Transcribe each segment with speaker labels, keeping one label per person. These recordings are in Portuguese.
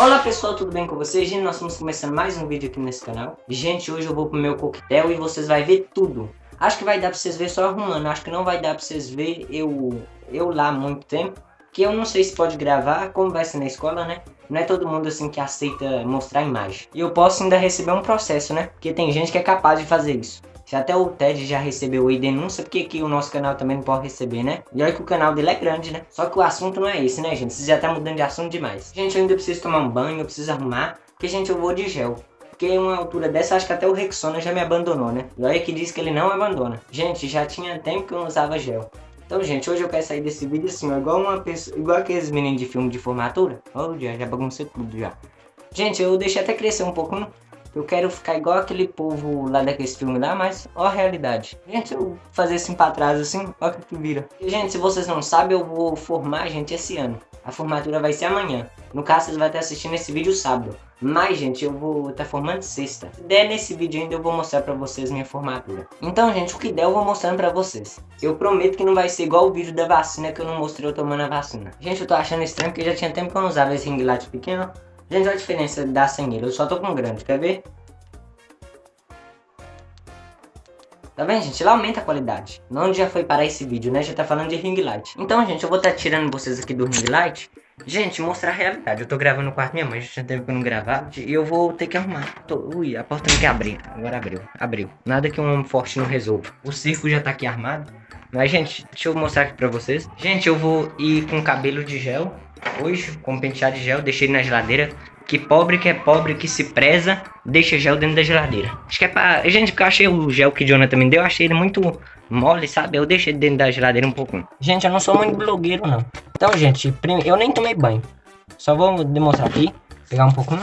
Speaker 1: Olá pessoal, tudo bem com vocês? Gente, nós estamos começando mais um vídeo aqui nesse canal. Gente, hoje eu vou pro meu coquetel e vocês vão ver tudo. Acho que vai dar pra vocês ver só arrumando, acho que não vai dar pra vocês ver eu, eu lá há muito tempo. Que eu não sei se pode gravar, como vai ser na escola, né? Não é todo mundo assim que aceita mostrar a imagem. E eu posso ainda receber um processo, né? Porque tem gente que é capaz de fazer isso. Se até o Ted já recebeu aí denúncia, porque aqui o nosso canal também não pode receber, né? E olha que o canal dele é grande, né? Só que o assunto não é esse, né, gente? Vocês já tá mudando de assunto demais. Gente, eu ainda preciso tomar um banho, eu preciso arrumar, porque, gente, eu vou de gel. Porque uma altura dessa, acho que até o Rexona já me abandonou, né? E olha que diz que ele não abandona. Gente, já tinha tempo que eu não usava gel. Então, gente, hoje eu quero sair desse vídeo assim, ó, igual uma pessoa, igual aqueles meninos de filme de formatura. Já, já baguncei tudo já. Gente, eu deixei até crescer um pouco, né? Eu quero ficar igual aquele povo lá daquele filme lá, mas ó a realidade. Gente, eu fazer assim pra trás assim, ó que vira. E, gente, se vocês não sabem, eu vou formar, gente, esse ano. A formatura vai ser amanhã. No caso, vocês vão estar assistindo esse vídeo sábado. Mas, gente, eu vou estar formando sexta. Se der nesse vídeo ainda, eu vou mostrar pra vocês minha formatura. Então, gente, o que der eu vou mostrando pra vocês. Eu prometo que não vai ser igual o vídeo da vacina que eu não mostrei eu tomando a vacina. Gente, eu tô achando estranho porque já tinha tempo que eu não usava esse ring light pequeno. Gente, olha a diferença da ele. Eu só tô com grande, quer ver? Tá vendo, gente? Ele aumenta a qualidade. Onde já foi parar esse vídeo, né? Já tá falando de ring light. Então, gente, eu vou estar tá tirando vocês aqui do ring light. Gente, mostrar a realidade. Eu tô gravando no quarto minha mãe, já teve que não gravar. E eu vou ter que arrumar. Tô... Ui, a porta não quer abrir. Agora abriu. Abriu. Nada que um homem forte não resolva. O circo já tá aqui armado. Mas, gente, deixa eu mostrar aqui pra vocês. Gente, eu vou ir com cabelo de gel. Hoje, com penteado de gel, deixei na geladeira. Que pobre que é pobre, que se preza, deixa gel dentro da geladeira. Acho que é pra... Gente, porque eu achei o gel que o Jonathan me deu, eu achei ele muito mole, sabe? Eu deixei dentro da geladeira um pouquinho. Gente, eu não sou muito blogueiro, não. Então, gente, eu nem tomei banho. Só vou demonstrar aqui. Pegar um pouquinho.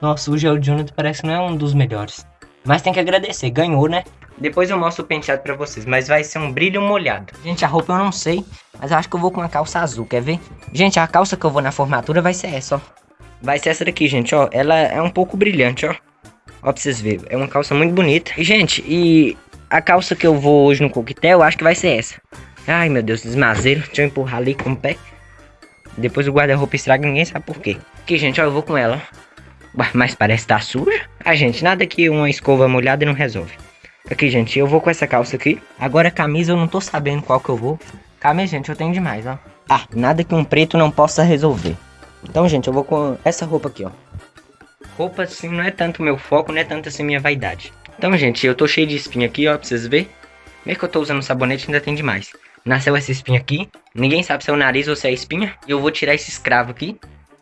Speaker 1: Nossa, o gel de Jonathan parece que não é um dos melhores. Mas tem que agradecer, ganhou, né? Depois eu mostro o penteado pra vocês, mas vai ser um brilho molhado. Gente, a roupa eu não sei, mas eu acho que eu vou com uma calça azul, quer ver? Gente, a calça que eu vou na formatura vai ser essa, ó. Vai ser essa daqui, gente, ó. Ela é um pouco brilhante, ó. Ó, pra vocês verem. É uma calça muito bonita. E, gente, e a calça que eu vou hoje no coquetel, eu acho que vai ser essa. Ai, meu Deus, desmazeiro. Deixa eu empurrar ali com o pé. Depois o guarda-roupa estraga, ninguém sabe por quê. Aqui, gente, ó, eu vou com ela. Mas parece estar tá suja. Ah, gente, nada que uma escova molhada não resolve. Aqui, gente, eu vou com essa calça aqui. Agora a camisa eu não tô sabendo qual que eu vou. Camisa, gente, eu tenho demais, ó. Ah, nada que um preto não possa resolver. Então, gente, eu vou com essa roupa aqui, ó. Roupa, assim, não é tanto meu foco, não é tanto assim minha vaidade. Então, gente, eu tô cheio de espinha aqui, ó, pra vocês verem. Mesmo que eu tô usando sabonete, ainda tem demais. Nasceu essa espinha aqui. Ninguém sabe se é o nariz ou se é a espinha. E eu vou tirar esse escravo aqui.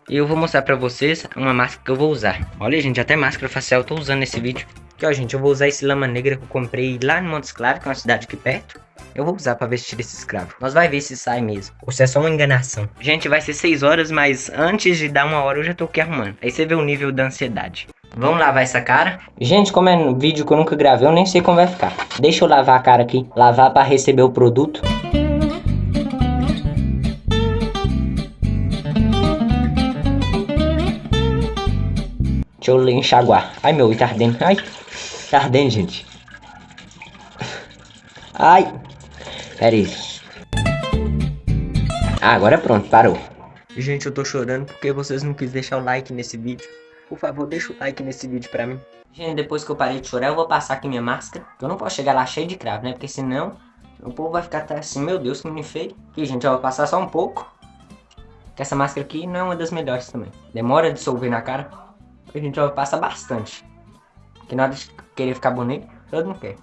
Speaker 1: E eu vou mostrar pra vocês uma máscara que eu vou usar. Olha, gente, até máscara facial eu tô usando nesse vídeo. Aqui, ó, gente, eu vou usar esse lama negra que eu comprei lá no Montes Claros, que é uma cidade aqui perto. Eu vou usar pra vestir esse escravo. Nós vai ver se sai mesmo. Ou se é só uma enganação. Gente, vai ser 6 horas, mas antes de dar uma hora eu já tô aqui arrumando. Aí você vê o nível da ansiedade. Vamos lavar essa cara? Gente, como é um vídeo que eu nunca gravei, eu nem sei como vai ficar. Deixa eu lavar a cara aqui. Lavar pra receber o produto. Deixa eu enxaguar. Ai, meu, tá ardendo. Ai. Ardendo, gente. Ai. Pera aí. Ah, agora pronto, parou. Gente, eu tô chorando porque vocês não quis deixar o like nesse vídeo. Por favor, deixa o like nesse vídeo pra mim. Gente, depois que eu parei de chorar, eu vou passar aqui minha máscara. Eu não posso chegar lá cheio de cravo, né? Porque senão o povo vai ficar assim, meu Deus, que me feio. Aqui, gente, eu vou passar só um pouco. Que essa máscara aqui não é uma das melhores também. Demora a dissolver na cara. A gente vai passar bastante. Que na hora de querer ficar bonito, todo mundo quer.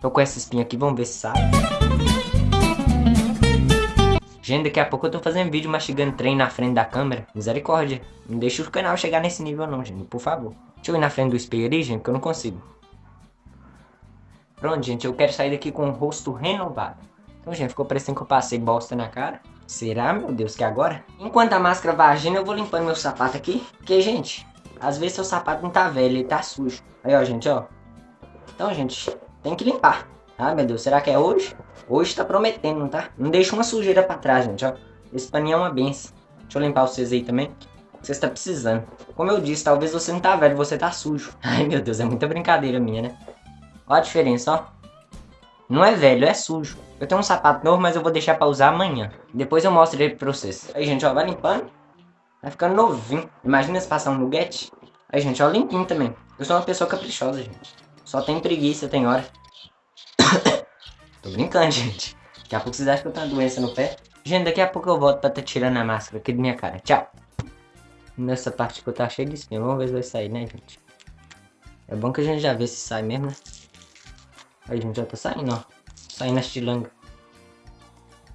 Speaker 1: Tô com essa espinha aqui, vamos ver se sai. Gente, daqui a pouco eu tô fazendo vídeo mastigando trem na frente da câmera. Misericórdia. Não deixa o canal chegar nesse nível não, gente. Por favor. Deixa eu ir na frente do espelho ali, gente, que eu não consigo. Pronto, gente. Eu quero sair daqui com o rosto renovado. Então, gente, ficou parecendo que eu passei bosta na cara. Será, meu Deus, que agora? Enquanto a máscara vagina, eu vou limpando meu sapato aqui. Porque, gente, às vezes seu sapato não tá velho, ele tá sujo. Aí, ó, gente, ó. Então, gente, tem que limpar. Ah, meu Deus, será que é hoje? Hoje tá prometendo, tá? Não deixa uma sujeira pra trás, gente, ó. Esse paninho é uma benção. Deixa eu limpar vocês aí também. Você está precisando. Como eu disse, talvez você não tá velho, você tá sujo. Ai, meu Deus, é muita brincadeira minha, né? Olha a diferença, ó. Não é velho, é sujo. Eu tenho um sapato novo, mas eu vou deixar pra usar amanhã. Depois eu mostro ele pra vocês. Aí, gente, ó, vai limpando. Vai ficando novinho. Imagina se passar um nuggete. Aí, gente, ó, limpinho também. Eu sou uma pessoa caprichosa, gente. Só tem preguiça, tem hora. Tô brincando, gente. Daqui a pouco vocês acham que eu tenho uma doença no pé. Gente, daqui a pouco eu volto pra tá tirando a máscara aqui da minha cara. Tchau. Nessa parte que eu tá cheio de espinha. Vamos ver se vai sair, né, gente? É bom que a gente já vê se sai mesmo, né? Aí, gente, já tá saindo, ó. Saindo a estilanga.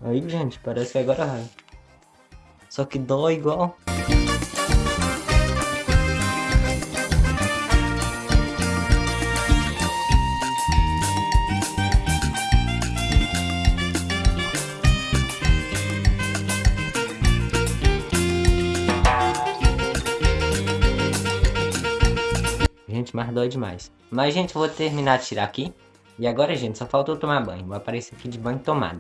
Speaker 1: Aí, gente, parece que agora vai. Só que dói igual. Gente, mas dói demais. Mas, gente, vou terminar de tirar aqui. E agora, gente, só faltou tomar banho. Vou aparecer aqui de banho tomado.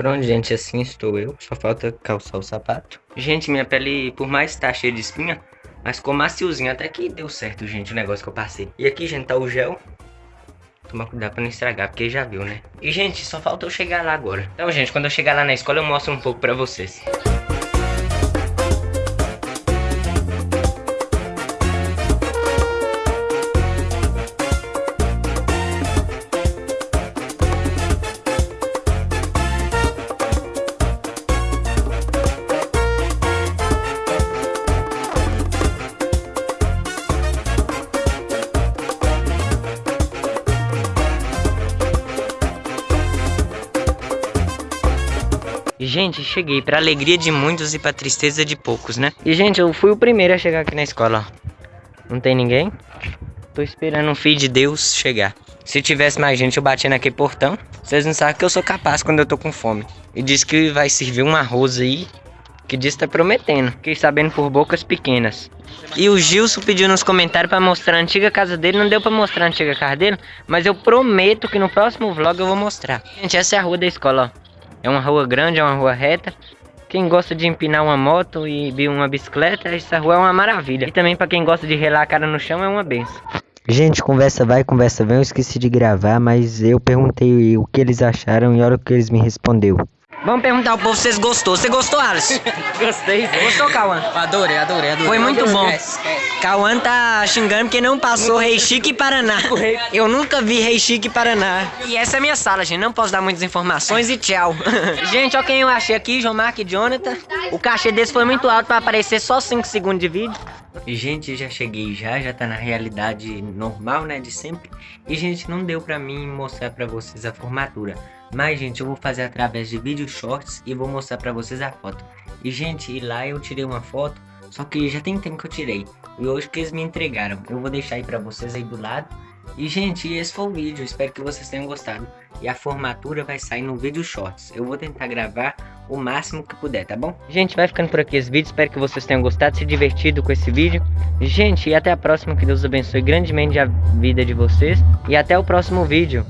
Speaker 1: Pronto, gente, assim estou eu. Só falta calçar o sapato. Gente, minha pele, por mais estar tá cheia de espinha, mas ficou maciozinho. Até que deu certo, gente, o negócio que eu passei. E aqui, gente, tá o gel. Tomar cuidado pra não estragar, porque já viu, né? E, gente, só falta eu chegar lá agora. Então, gente, quando eu chegar lá na escola, eu mostro um pouco pra vocês. Gente, cheguei pra alegria de muitos e pra tristeza de poucos, né? E, gente, eu fui o primeiro a chegar aqui na escola, Não tem ninguém? Tô esperando um filho de Deus chegar. Se tivesse mais gente, eu batia naquele portão. Vocês não sabem que eu sou capaz quando eu tô com fome. E diz que vai servir um arroz aí. Que diz tá prometendo. Fiquei sabendo por bocas pequenas. E o Gilson pediu nos comentários pra mostrar a antiga casa dele. Não deu pra mostrar a antiga casa dele. Mas eu prometo que no próximo vlog eu vou mostrar. Gente, essa é a rua da escola, ó. É uma rua grande, é uma rua reta. Quem gosta de empinar uma moto e uma bicicleta, essa rua é uma maravilha. E também para quem gosta de relar a cara no chão, é uma benção. Gente, conversa vai, conversa vem. Eu esqueci de gravar, mas eu perguntei o que eles acharam e olha o que eles me respondeu. Vamos perguntar ao povo se vocês gostou. Você gostou, Alice?
Speaker 2: Gostei.
Speaker 1: Gostou, Cauã?
Speaker 2: Adorei, adorei, adorei.
Speaker 1: Foi muito bom. Cauã tá xingando porque não passou Rei Chique Paraná. Eu nunca vi Rei Chique Paraná. E essa é a minha sala, gente. Não posso dar muitas informações e tchau. gente, ó quem eu achei aqui, João Mark e Jonathan. O cachê desse foi muito alto pra aparecer só 5 segundos de vídeo. Gente, já cheguei já, já tá na realidade normal, né, de sempre. E, gente, não deu pra mim mostrar pra vocês a formatura. Mas, gente, eu vou fazer através de vídeo shorts e vou mostrar pra vocês a foto. E, gente, e lá eu tirei uma foto, só que já tem tempo que eu tirei. E hoje que eles me entregaram. Eu vou deixar aí pra vocês aí do lado. E, gente, esse foi o vídeo. Espero que vocês tenham gostado. E a formatura vai sair no vídeo shorts. Eu vou tentar gravar o máximo que puder, tá bom? Gente, vai ficando por aqui esse vídeo. Espero que vocês tenham gostado, se divertido com esse vídeo. Gente, e até a próxima. Que Deus abençoe grandemente a vida de vocês. E até o próximo vídeo.